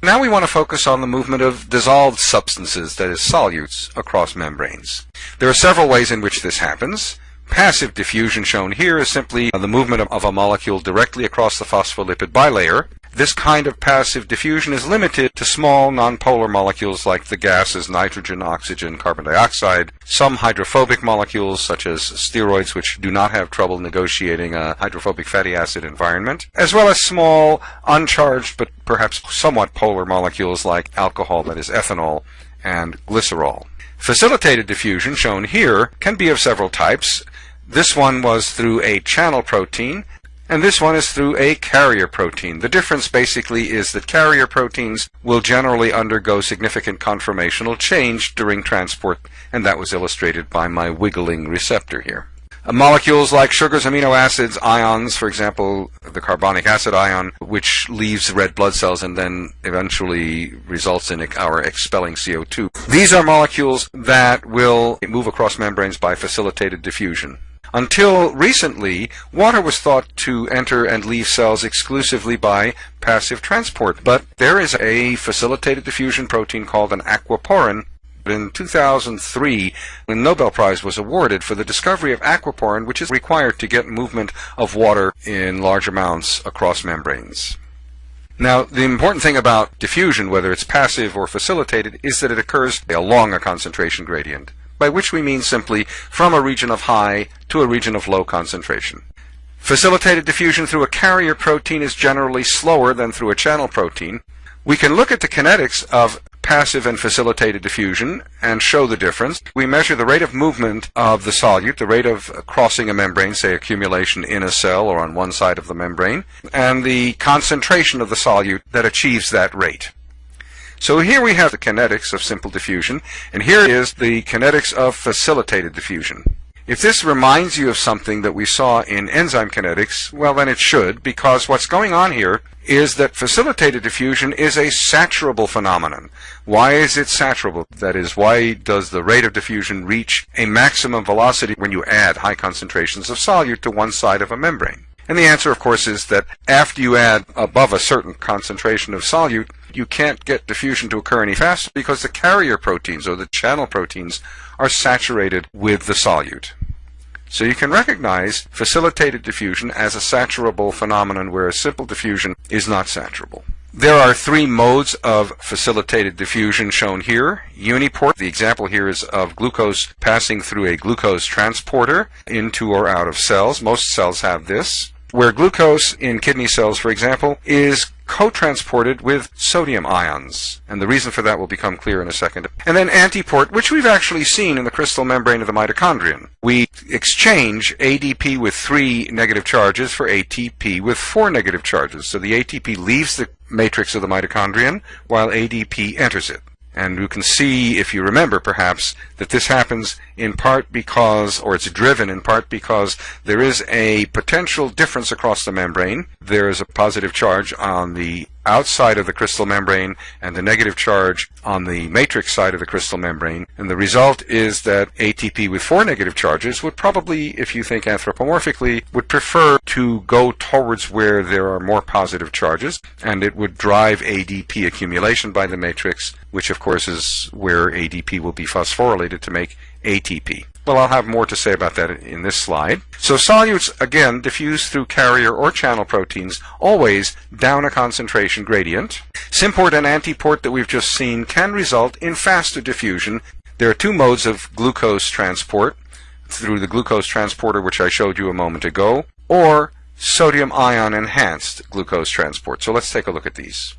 Now we want to focus on the movement of dissolved substances, that is, solutes, across membranes. There are several ways in which this happens. Passive diffusion shown here is simply the movement of a molecule directly across the phospholipid bilayer. This kind of passive diffusion is limited to small nonpolar molecules like the gases nitrogen, oxygen, carbon dioxide, some hydrophobic molecules such as steroids which do not have trouble negotiating a hydrophobic fatty acid environment, as well as small uncharged but perhaps somewhat polar molecules like alcohol, that is ethanol, and glycerol. Facilitated diffusion, shown here, can be of several types. This one was through a channel protein, and this one is through a carrier protein. The difference basically is that carrier proteins will generally undergo significant conformational change during transport, and that was illustrated by my wiggling receptor here. Uh, molecules like sugars, amino acids, ions, for example, the carbonic acid ion, which leaves red blood cells and then eventually results in our expelling CO2. These are molecules that will move across membranes by facilitated diffusion. Until recently, water was thought to enter and leave cells exclusively by passive transport, but there is a facilitated diffusion protein called an aquaporin. In 2003, the Nobel Prize was awarded for the discovery of aquaporin, which is required to get movement of water in large amounts across membranes. Now, the important thing about diffusion, whether it's passive or facilitated, is that it occurs along a concentration gradient by which we mean simply from a region of high to a region of low concentration. Facilitated diffusion through a carrier protein is generally slower than through a channel protein. We can look at the kinetics of passive and facilitated diffusion and show the difference. We measure the rate of movement of the solute, the rate of crossing a membrane, say accumulation in a cell or on one side of the membrane, and the concentration of the solute that achieves that rate. So here we have the kinetics of simple diffusion, and here is the kinetics of facilitated diffusion. If this reminds you of something that we saw in enzyme kinetics, well then it should, because what's going on here is that facilitated diffusion is a saturable phenomenon. Why is it saturable? That is, why does the rate of diffusion reach a maximum velocity when you add high concentrations of solute to one side of a membrane? And the answer, of course, is that after you add above a certain concentration of solute, you can't get diffusion to occur any faster because the carrier proteins or the channel proteins are saturated with the solute. So you can recognize facilitated diffusion as a saturable phenomenon whereas simple diffusion is not saturable. There are three modes of facilitated diffusion shown here. Uniport, the example here is of glucose passing through a glucose transporter into or out of cells. Most cells have this where glucose in kidney cells, for example, is co-transported with sodium ions. And the reason for that will become clear in a second. And then antiport, which we've actually seen in the cristal membrane of the mitochondrion. We exchange ADP with three negative charges for ATP with four negative charges. So the ATP leaves the matrix of the mitochondrion while ADP enters it. And you can see, if you remember perhaps, that this happens in part because, or it's driven in part because there is a potential difference across the membrane. There is a positive charge on the outside of the cristal membrane and the negative charge on the matrix side of the cristal membrane. And the result is that ATP with four negative charges would probably, if you think anthropomorphically, would prefer to go towards where there are more positive charges, and it would drive ADP accumulation by the matrix, which of course is where ADP will be phosphorylated to make ATP. Well, I'll have more to say about that in this slide. So solutes, again, diffuse through carrier or channel proteins, always down a concentration gradient. Symport and antiport that we've just seen can result in faster diffusion. There are two modes of glucose transport, through the glucose transporter which I showed you a moment ago, or sodium ion enhanced glucose transport. So let's take a look at these.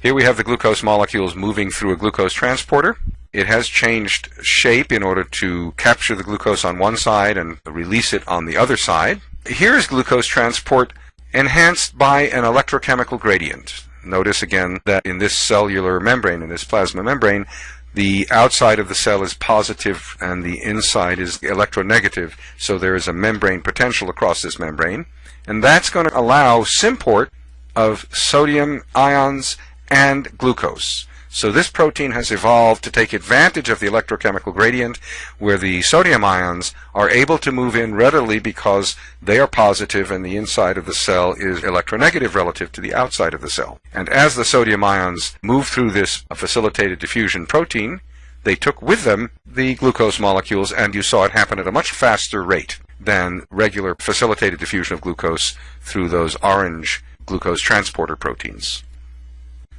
Here we have the glucose molecules moving through a glucose transporter. It has changed shape in order to capture the glucose on one side and release it on the other side. Here is glucose transport enhanced by an electrochemical gradient. Notice again that in this cellular membrane, in this plasma membrane, the outside of the cell is positive and the inside is electronegative, so there is a membrane potential across this membrane. And that's going to allow symport of sodium ions and glucose. So this protein has evolved to take advantage of the electrochemical gradient where the sodium ions are able to move in readily because they are positive and the inside of the cell is electronegative relative to the outside of the cell. And as the sodium ions move through this facilitated diffusion protein, they took with them the glucose molecules and you saw it happen at a much faster rate than regular facilitated diffusion of glucose through those orange glucose transporter proteins.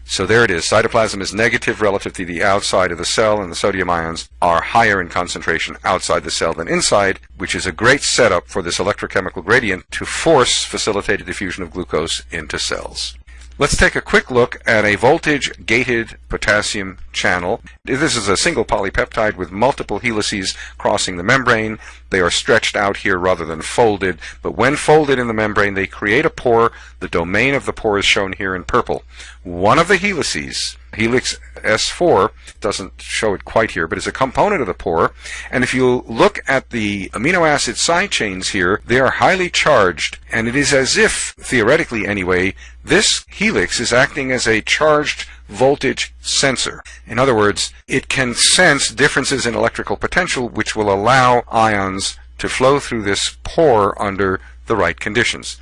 So there it is. Cytoplasm is negative relative to the outside of the cell, and the sodium ions are higher in concentration outside the cell than inside, which is a great setup for this electrochemical gradient to force facilitated diffusion of glucose into cells. Let's take a quick look at a voltage-gated potassium channel. This is a single polypeptide with multiple helices crossing the membrane. They are stretched out here rather than folded, but when folded in the membrane, they create a pore. The domain of the pore is shown here in purple. One of the helices helix S4 doesn't show it quite here, but is a component of the pore. And if you look at the amino acid side chains here, they are highly charged, and it is as if, theoretically anyway, this helix is acting as a charged voltage sensor. In other words, it can sense differences in electrical potential which will allow ions to flow through this pore under the right conditions.